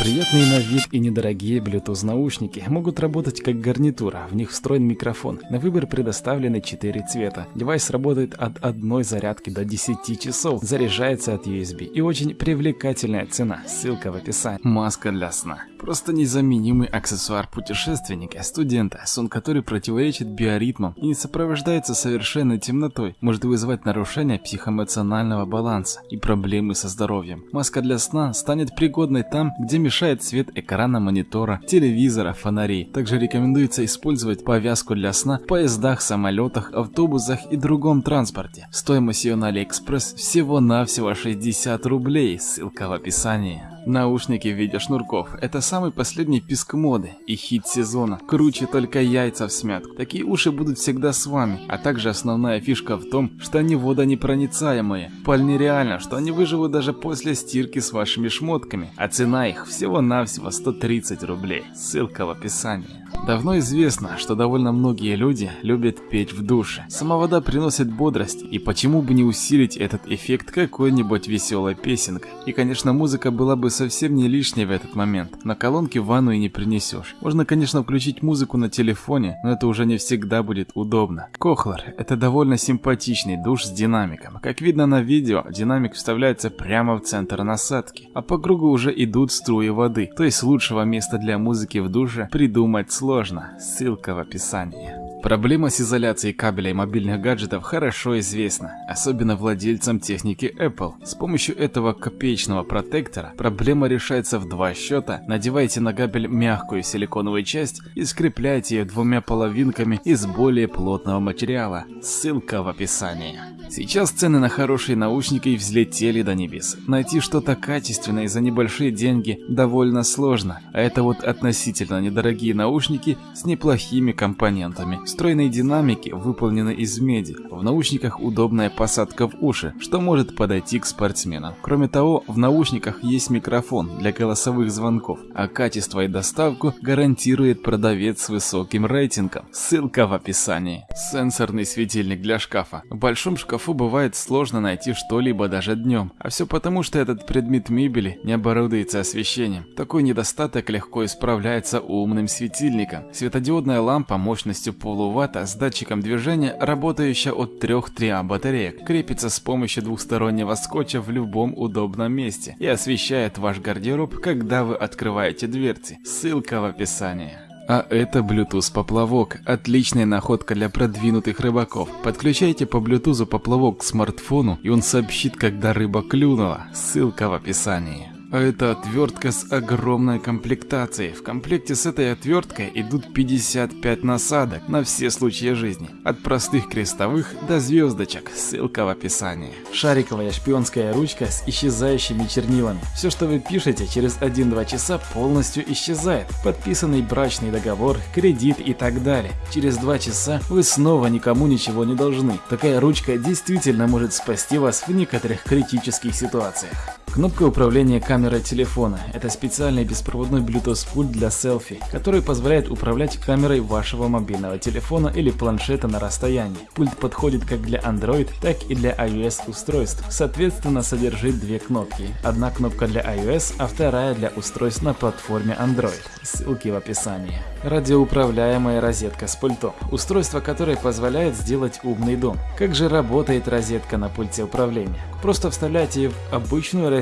Приятные на вид и недорогие Bluetooth наушники могут работать как гарнитура, в них встроен микрофон. На выбор предоставлены 4 цвета. Девайс работает от одной зарядки до 10 часов, заряжается от USB и очень привлекательная цена, ссылка в описании. Маска для сна. Просто незаменимый аксессуар путешественника, студента, сон который противоречит биоритмам и не сопровождается совершенной темнотой, может вызывать нарушение психоэмоционального баланса и проблемы со здоровьем. Маска для сна станет пригодной там, где мешает свет экрана монитора, телевизора, фонарей. Также рекомендуется использовать повязку для сна в поездах, самолетах, автобусах и другом транспорте. Стоимость ее на Алиэкспресс всего-навсего 60 рублей, ссылка в описании. Наушники в виде шнурков – это самый последний писк моды и хит сезона. Круче только яйца в смятку. Такие уши будут всегда с вами. А также основная фишка в том, что они водонепроницаемые. Вполне реально, что они выживут даже после стирки с вашими шмотками. А цена их всего-навсего 130 рублей. Ссылка в описании. Давно известно, что довольно многие люди любят петь в душе. Сама вода приносит бодрость, и почему бы не усилить этот эффект какой-нибудь веселой песенкой. И конечно музыка была бы совсем не лишней в этот момент. На колонке ванну и не принесешь. Можно конечно включить музыку на телефоне, но это уже не всегда будет удобно. Кохлер – это довольно симпатичный душ с динамиком. Как видно на видео, динамик вставляется прямо в центр насадки, а по кругу уже идут струи воды. То есть лучшего места для музыки в душе придумать сложно. Ссылка в описании. Проблема с изоляцией кабелей мобильных гаджетов хорошо известна, особенно владельцам техники Apple. С помощью этого копеечного протектора проблема решается в два счета. Надевайте на кабель мягкую силиконовую часть и скрепляйте ее двумя половинками из более плотного материала. Ссылка в описании. Сейчас цены на хорошие наушники взлетели до небес. Найти что-то качественное за небольшие деньги довольно сложно, а это вот относительно недорогие наушники с неплохими компонентами. Встроенные динамики выполнены из меди. В наушниках удобная посадка в уши, что может подойти к спортсменам. Кроме того, в наушниках есть микрофон для голосовых звонков, а качество и доставку гарантирует продавец с высоким рейтингом. Ссылка в описании. Сенсорный светильник для шкафа. В большом шкафу бывает сложно найти что-либо даже днем, а все потому, что этот предмет мебели не оборудуется освещением. Такой недостаток легко исправляется умным светильником. Светодиодная лампа мощностью пол полуватта с датчиком движения, работающая от 3-3 батареек, крепится с помощью двухстороннего скотча в любом удобном месте и освещает ваш гардероб, когда вы открываете дверцы. Ссылка в описании. А это Bluetooth поплавок, отличная находка для продвинутых рыбаков. Подключайте по Bluetooth поплавок к смартфону и он сообщит, когда рыба клюнула. Ссылка в описании. А это отвертка с огромной комплектацией. В комплекте с этой отверткой идут 55 насадок на все случаи жизни. От простых крестовых до звездочек. Ссылка в описании. Шариковая шпионская ручка с исчезающими чернилами. Все, что вы пишете, через 1-2 часа полностью исчезает. Подписанный брачный договор, кредит и так далее. Через 2 часа вы снова никому ничего не должны. Такая ручка действительно может спасти вас в некоторых критических ситуациях. Кнопка управления камерой телефона – это специальный беспроводной Bluetooth пульт для селфи, который позволяет управлять камерой вашего мобильного телефона или планшета на расстоянии. Пульт подходит как для Android, так и для iOS устройств. Соответственно, содержит две кнопки. Одна кнопка для iOS, а вторая для устройств на платформе Android. Ссылки в описании. Радиоуправляемая розетка с пультом. Устройство, которое позволяет сделать умный дом. Как же работает розетка на пульте управления? Просто вставляйте в обычную розетку,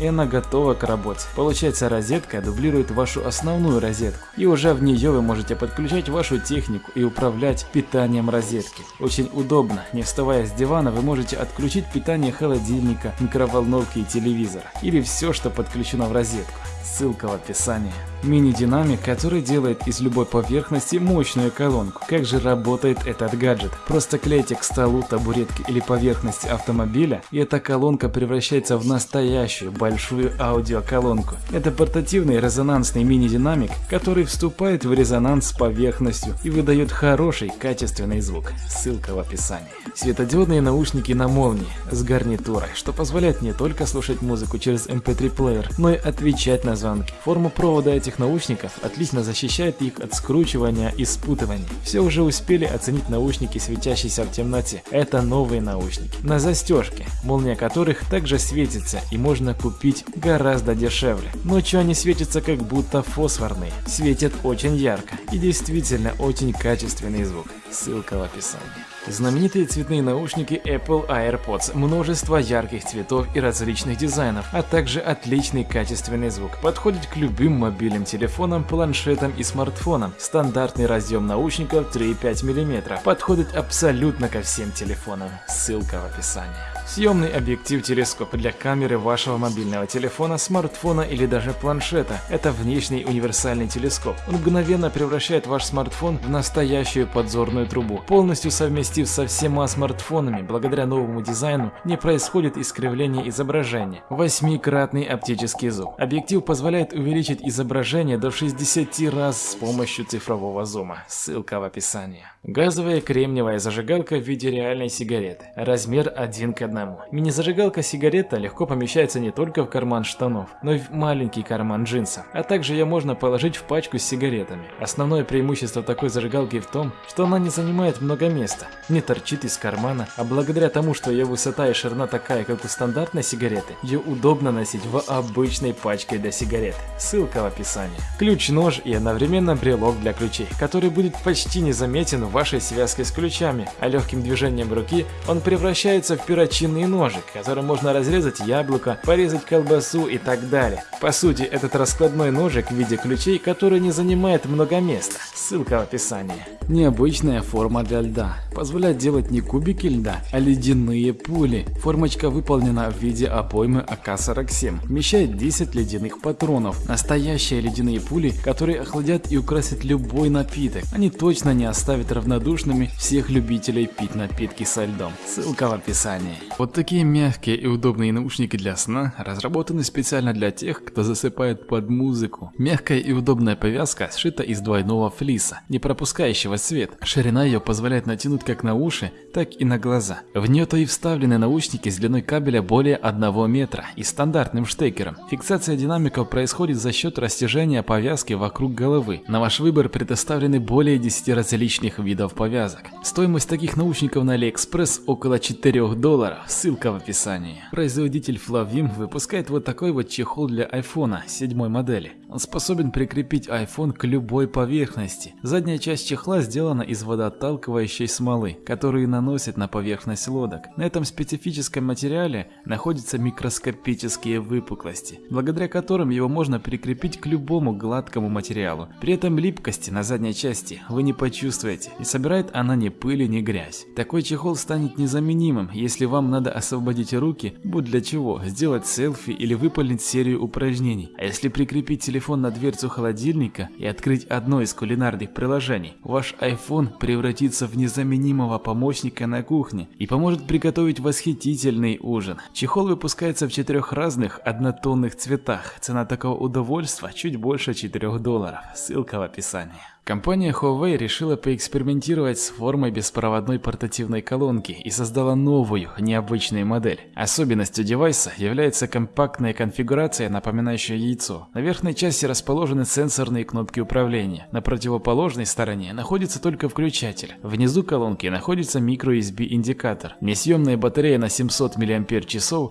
и она готова к работе. Получается, розетка дублирует вашу основную розетку, и уже в нее вы можете подключать вашу технику и управлять питанием розетки. Очень удобно, не вставая с дивана, вы можете отключить питание холодильника, микроволновки и телевизора, или все, что подключено в розетку. Ссылка в описании. Мини-динамик, который делает из любой поверхности мощную колонку. Как же работает этот гаджет? Просто клейте к столу, табуретке или поверхности автомобиля, и эта колонка превращается в настоящую большую аудиоколонку. Это портативный резонансный мини-динамик, который вступает в резонанс с поверхностью и выдает хороший качественный звук. Ссылка в описании. Светодиодные наушники на молнии с гарнитурой, что позволяет не только слушать музыку через MP3-плеер, эм но и отвечать на звонки. Форма провода этих наушников отлично защищает их от скручивания и спутывания. Все уже успели оценить наушники, светящиеся в темноте. Это новые наушники. На застежке, молния которых также светится и можно купить гораздо дешевле. Ночью они светятся как будто фосфорные. Светят очень ярко и действительно очень качественный звук. Ссылка в описании. Знаменитые цветные наушники Apple AirPods, множество ярких цветов и различных дизайнов, а также отличный качественный звук. Подходит к любым мобильным телефонам, планшетам и смартфонам. Стандартный разъем наушников 3,5 мм. Подходит абсолютно ко всем телефонам. Ссылка в описании. Съемный объектив-телескоп для камеры вашего мобильного телефона, смартфона или даже планшета. Это внешний универсальный телескоп. Он мгновенно превращает ваш смартфон в настоящую подзорную трубу. Полностью совместив со всеми смартфонами, благодаря новому дизайну не происходит искривление изображения. Восьмикратный оптический зум. Объектив позволяет увеличить изображение до 60 раз с помощью цифрового зума. Ссылка в описании. Газовая кремниевая зажигалка в виде реальной сигареты. Размер 1 к 1 одному. Мини-зажигалка сигарета легко помещается не только в карман штанов, но и в маленький карман джинсов, а также ее можно положить в пачку с сигаретами. Основное преимущество такой зажигалки в том, что она не занимает много места, не торчит из кармана, а благодаря тому, что ее высота и ширина такая, как у стандартной сигареты, ее удобно носить в обычной пачке для сигарет. Ссылка в описании. Ключ-нож и одновременно брелок для ключей, который будет почти незаметен вашей связке с ключами, а легким движением руки он превращается в перочинный ножик, которым можно разрезать яблоко, порезать колбасу и так далее. По сути, этот раскладной ножик в виде ключей, который не занимает много места. Ссылка в описании. Необычная форма для льда. Позволяет делать не кубики льда, а ледяные пули. Формочка выполнена в виде обоймы АК-47. Вмещает 10 ледяных патронов. Настоящие ледяные пули, которые охладят и украсят любой напиток. Они точно не оставят равнодушными всех любителей пить напитки со льдом. Ссылка в описании. Вот такие мягкие и удобные наушники для сна разработаны специально для тех, кто засыпает под музыку. Мягкая и удобная повязка сшита из двойного флиса, не пропускающего свет. Ширина ее позволяет натянуть как на уши, так и на глаза. В нее-то и вставлены наушники с длиной кабеля более 1 метра и стандартным штекером. Фиксация динамиков происходит за счет растяжения повязки вокруг головы. На ваш выбор предоставлены более 10 различных видов повязок. Стоимость таких наушников на AliExpress около 4 долларов ссылка в описании. Производитель Flavim выпускает вот такой вот чехол для iPhone 7 модели. Он способен прикрепить iPhone к любой поверхности. Задняя часть чехла сделана из водоотталкивающей смолы, которую наносят на поверхность лодок. На этом специфическом материале находятся микроскопические выпуклости, благодаря которым его можно прикрепить к любому гладкому материалу. При этом липкости на задней части вы не почувствуете, и собирает она ни пыли, ни грязь. Такой чехол станет незаменимым, если вам надо освободить руки, будь для чего, сделать селфи или выполнить серию упражнений. А если прикрепить телефон на дверцу холодильника и открыть одно из кулинарных приложений, ваш iPhone превратится в незаменимого помощника на кухне и поможет приготовить восхитительный ужин. Чехол выпускается в четырех разных однотонных цветах. Цена такого удовольствия чуть больше 4 долларов. Ссылка в описании. Компания Huawei решила поэкспериментировать с формой беспроводной портативной колонки и создала новую, необычную модель. Особенностью девайса является компактная конфигурация, напоминающая яйцо. На верхней части расположены сенсорные кнопки управления. На противоположной стороне находится только включатель. Внизу колонки находится microUSB индикатор. Несъемная батарея на 700 мАч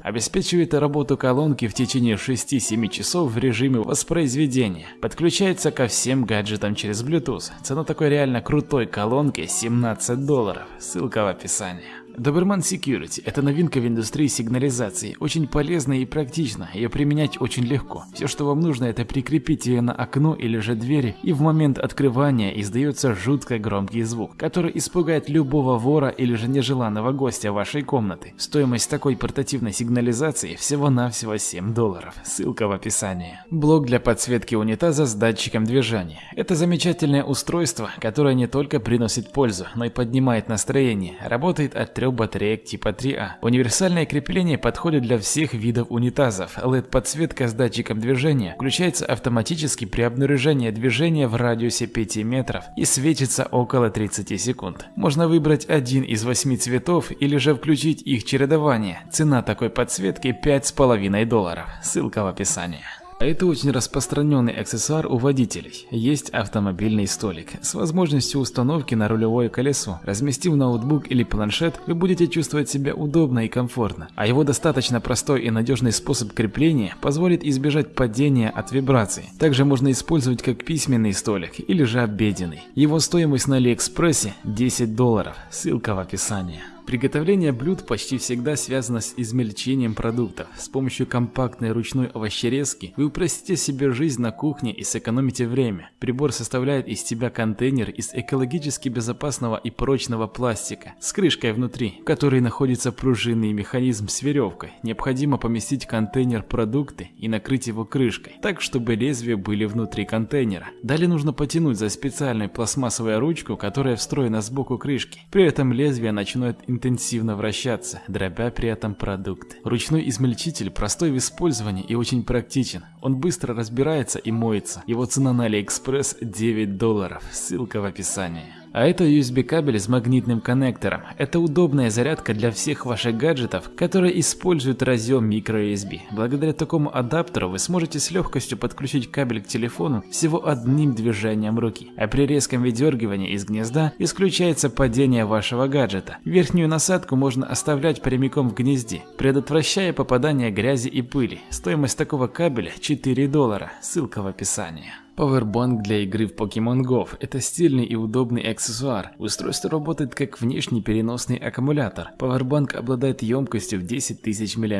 обеспечивает работу колонки в течение 6-7 часов в режиме воспроизведения. Подключается ко всем гаджетам через Bluetooth Bluetooth. Цена такой реально крутой колонки 17 долларов. Ссылка в описании. Doberman Security – это новинка в индустрии сигнализации, очень полезная и практична, ее применять очень легко. Все, что вам нужно, это прикрепить ее на окно или же двери, и в момент открывания издается жутко громкий звук, который испугает любого вора или же нежеланного гостя вашей комнаты. Стоимость такой портативной сигнализации всего-навсего 7 долларов, ссылка в описании. Блок для подсветки унитаза с датчиком движения. Это замечательное устройство, которое не только приносит пользу, но и поднимает настроение, работает от 3 трех батареек типа 3А. Универсальное крепление подходит для всех видов унитазов. LED-подсветка с датчиком движения включается автоматически при обнаружении движения в радиусе 5 метров и светится около 30 секунд. Можно выбрать один из восьми цветов или же включить их чередование. Цена такой подсветки 5,5 долларов. Ссылка в описании. Это очень распространенный аксессуар у водителей. Есть автомобильный столик с возможностью установки на рулевое колесо. Разместив ноутбук или планшет, вы будете чувствовать себя удобно и комфортно. А его достаточно простой и надежный способ крепления позволит избежать падения от вибраций. Также можно использовать как письменный столик или же обеденный. Его стоимость на Алиэкспрессе 10 долларов. Ссылка в описании. Приготовление блюд почти всегда связано с измельчением продуктов. С помощью компактной ручной овощерезки вы упростите себе жизнь на кухне и сэкономите время. Прибор составляет из себя контейнер из экологически безопасного и прочного пластика с крышкой внутри, в которой находится пружинный механизм с веревкой. Необходимо поместить в контейнер продукты и накрыть его крышкой, так чтобы лезвия были внутри контейнера. Далее нужно потянуть за специальную пластмассовую ручку, которая встроена сбоку крышки. При этом лезвие начинает интенсивно вращаться, дробя при этом продукт. Ручной измельчитель простой в использовании и очень практичен. Он быстро разбирается и моется. Его цена на AliExpress 9 долларов. Ссылка в описании. А это USB кабель с магнитным коннектором. Это удобная зарядка для всех ваших гаджетов, которые используют разъем microUSB. Благодаря такому адаптеру вы сможете с легкостью подключить кабель к телефону всего одним движением руки. А при резком выдергивании из гнезда исключается падение вашего гаджета. Верхнюю насадку можно оставлять прямиком в гнезде, предотвращая попадание грязи и пыли. Стоимость такого кабеля 4 доллара. Ссылка в описании. Powerbank для игры в Pokemon Go – это стильный и удобный аксессуар. Устройство работает как внешний переносный аккумулятор. Powerbank обладает емкостью в 10 тысяч мАч,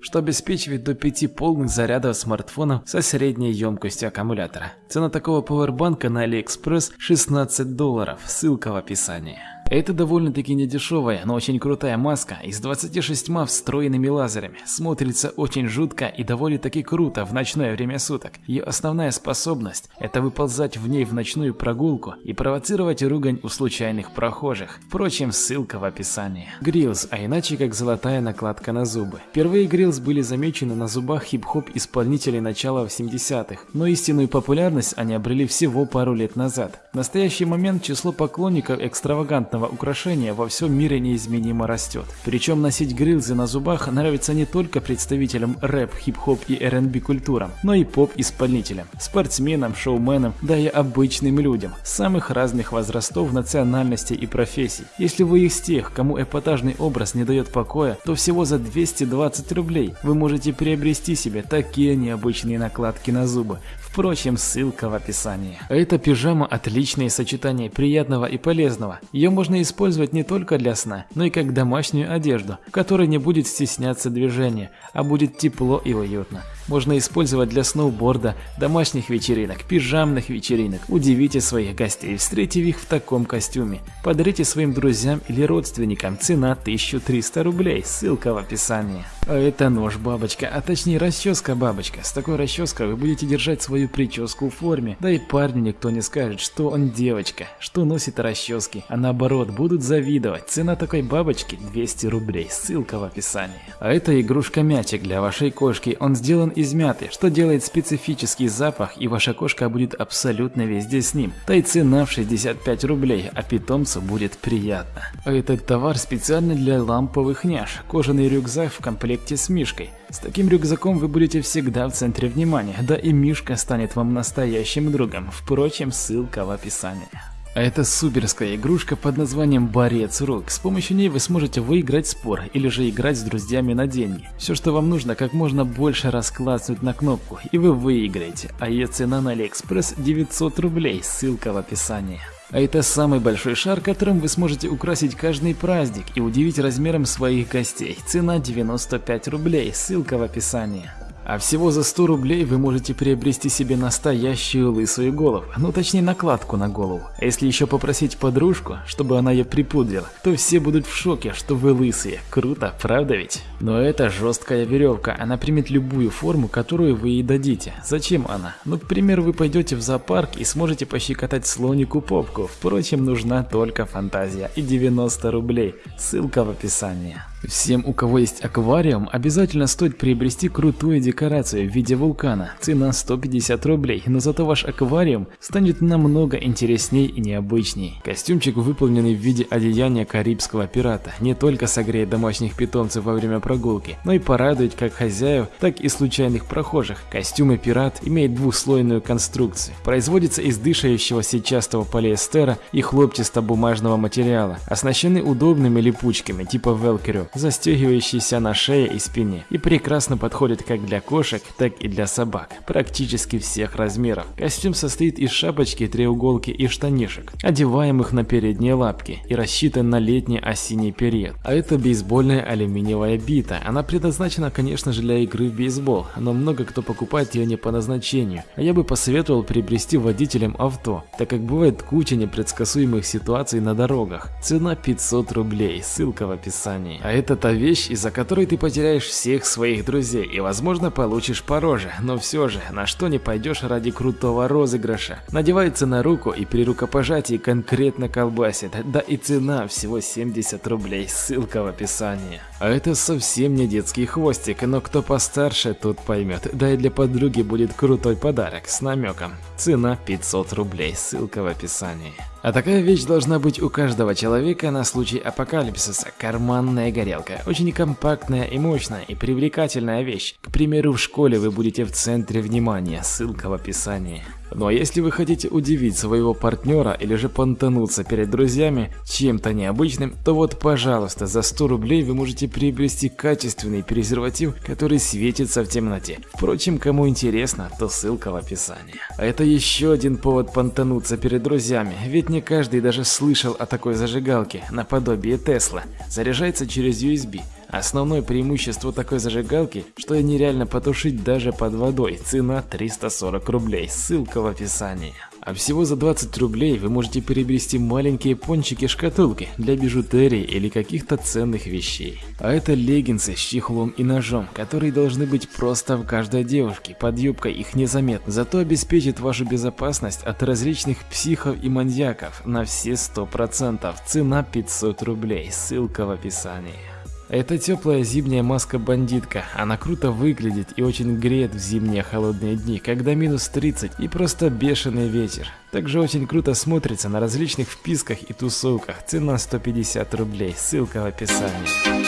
что обеспечивает до 5 полных зарядов смартфонов со средней емкостью аккумулятора. Цена такого пауэрбанка на AliExpress 16 долларов, ссылка в описании. Это довольно-таки недешевая, но очень крутая маска и с 26 встроенными лазерами. Смотрится очень жутко и довольно-таки круто в ночное время суток. Ее основная способность – это выползать в ней в ночную прогулку и провоцировать ругань у случайных прохожих. Впрочем, ссылка в описании. Грилс, а иначе как золотая накладка на зубы. Впервые грилс были замечены на зубах хип-хоп исполнителей начала 80-х, но истинную популярность они обрели всего пару лет назад. В настоящий момент число поклонников экстравагантного данного украшения во всем мире неизменимо растет. Причем носить грилзы на зубах нравится не только представителям рэп, хип-хоп и R&B культурам, но и поп-исполнителям, спортсменам, шоуменам, да и обычным людям, самых разных возрастов, национальностей и профессий. Если вы из тех, кому эпатажный образ не дает покоя, то всего за 220 рублей вы можете приобрести себе такие необычные накладки на зубы, Впрочем, ссылка в описании. Эта пижама отличное сочетание приятного и полезного. Ее можно использовать не только для сна, но и как домашнюю одежду, в которой не будет стесняться движения, а будет тепло и уютно. Можно использовать для сноуборда, домашних вечеринок, пижамных вечеринок. Удивите своих гостей, встретив их в таком костюме. Подарите своим друзьям или родственникам. Цена 1300 рублей. Ссылка в описании. А это нож бабочка, а точнее расческа бабочка. С такой расческой вы будете держать свою прическу в форме. Да и парню никто не скажет, что он девочка, что носит расчески, а наоборот будут завидовать. Цена такой бабочки 200 рублей. Ссылка в описании. А это игрушка мячик для вашей кошки. Он сделан из мяты, что делает специфический запах и ваша кошка будет абсолютно везде с ним. Да и цена в 65 рублей, а питомцу будет приятно. А этот товар специально для ламповых няш. Кожаный рюкзак в комплекте с мишкой. С таким рюкзаком вы будете всегда в центре внимания, да и мишка станет вам настоящим другом. Впрочем, ссылка в описании. А это суперская игрушка под названием Борец Рук. С помощью ней вы сможете выиграть спор или же играть с друзьями на деньги. Все, что вам нужно, как можно больше раз клацнуть на кнопку, и вы выиграете. А ее цена на Алиэкспресс 900 рублей, ссылка в описании. А это самый большой шар, которым вы сможете украсить каждый праздник и удивить размером своих гостей. Цена 95 рублей, ссылка в описании. А всего за 100 рублей вы можете приобрести себе настоящую лысую голову, ну точнее накладку на голову. А если еще попросить подружку, чтобы она ее припудрила, то все будут в шоке, что вы лысые. Круто, правда ведь? Но это жесткая веревка, она примет любую форму, которую вы ей дадите. Зачем она? Ну, к примеру, вы пойдете в зоопарк и сможете пощекотать слонику попку. Впрочем, нужна только фантазия и 90 рублей. Ссылка в описании. Всем, у кого есть аквариум, обязательно стоит приобрести крутую декорацию в виде вулкана. Цена 150 рублей, но зато ваш аквариум станет намного интересней и необычней. Костюмчик, выполненный в виде одеяния карибского пирата, не только согреет домашних питомцев во время прогулки, но и порадует как хозяев, так и случайных прохожих. Костюм пират имеет двухслойную конструкцию. Производится из дышащего сетчатого полиэстера и хлопчато-бумажного материала. Оснащены удобными липучками типа велкро, застегивающийся на шее и спине, и прекрасно подходит как для кошек, так и для собак, практически всех размеров. Костюм состоит из шапочки, треуголки и штанишек, одеваемых на передние лапки и рассчитан на летний осенний период. А это бейсбольная алюминиевая бита, она предназначена конечно же для игры в бейсбол, но много кто покупает ее не по назначению, а я бы посоветовал приобрести водителям авто, так как бывает куча непредсказуемых ситуаций на дорогах. Цена 500 рублей, ссылка в описании. А это та вещь, из-за которой ты потеряешь всех своих друзей и возможно получишь по роже, но все же, на что не пойдешь ради крутого розыгрыша. Надевается на руку и при рукопожатии конкретно колбасит, да и цена всего 70 рублей, ссылка в описании. А это совсем не детский хвостик, но кто постарше, тот поймет, да и для подруги будет крутой подарок с намеком. Цена 500 рублей, ссылка в описании. А такая вещь должна быть у каждого человека на случай апокалипсиса. Карманная горелка. Очень компактная и мощная и привлекательная вещь. К примеру, в школе вы будете в центре внимания. Ссылка в описании. Ну а если вы хотите удивить своего партнера или же понтануться перед друзьями чем-то необычным, то вот пожалуйста, за 100 рублей вы можете приобрести качественный презерватив, который светится в темноте. Впрочем, кому интересно, то ссылка в описании. А это еще один повод понтануться перед друзьями, ведь не каждый даже слышал о такой зажигалке, наподобие Тесла. Заряжается через USB. Основное преимущество такой зажигалки, что ее нереально потушить даже под водой. Цена 340 рублей, ссылка в описании. А всего за 20 рублей вы можете приобрести маленькие пончики-шкатулки для бижутерии или каких-то ценных вещей. А это леггинсы с чехлом и ножом, которые должны быть просто в каждой девушке, под юбкой их незаметно, зато обеспечит вашу безопасность от различных психов и маньяков на все 100%. Цена 500 рублей, ссылка в описании. Это теплая зимняя маска-бандитка. Она круто выглядит и очень греет в зимние холодные дни, когда минус 30 и просто бешеный ветер. Также очень круто смотрится на различных вписках и тусовках. Цена 150 рублей, ссылка в описании.